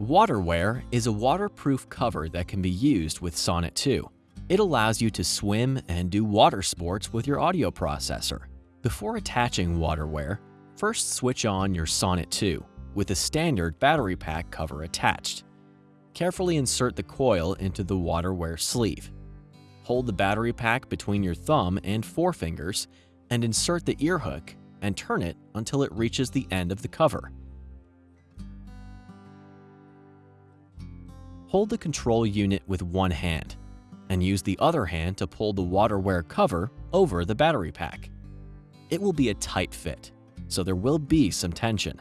WaterWear is a waterproof cover that can be used with Sonnet 2. It allows you to swim and do water sports with your audio processor. Before attaching WaterWear, first switch on your Sonnet 2 with a standard battery pack cover attached. Carefully insert the coil into the WaterWear sleeve. Hold the battery pack between your thumb and forefingers and insert the ear hook and turn it until it reaches the end of the cover. Hold the control unit with one hand and use the other hand to pull the WaterWear cover over the battery pack. It will be a tight fit, so there will be some tension.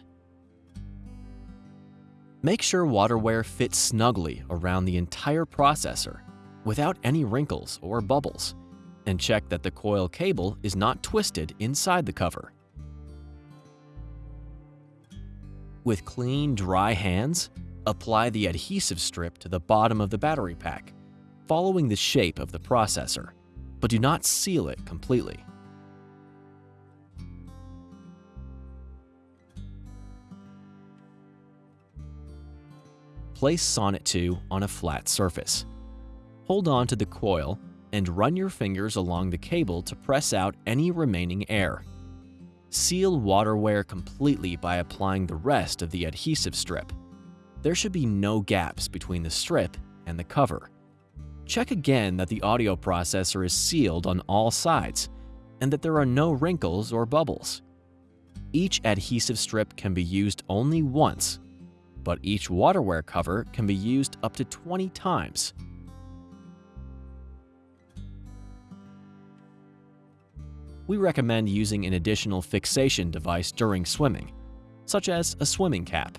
Make sure WaterWear fits snugly around the entire processor without any wrinkles or bubbles, and check that the coil cable is not twisted inside the cover. With clean, dry hands, apply the adhesive strip to the bottom of the battery pack, following the shape of the processor, but do not seal it completely. Place Sonnet 2 on a flat surface. Hold on to the coil and run your fingers along the cable to press out any remaining air. Seal WaterWear completely by applying the rest of the adhesive strip. There should be no gaps between the strip and the cover. Check again that the audio processor is sealed on all sides and that there are no wrinkles or bubbles. Each adhesive strip can be used only once but each WaterWear cover can be used up to 20 times. We recommend using an additional fixation device during swimming, such as a swimming cap.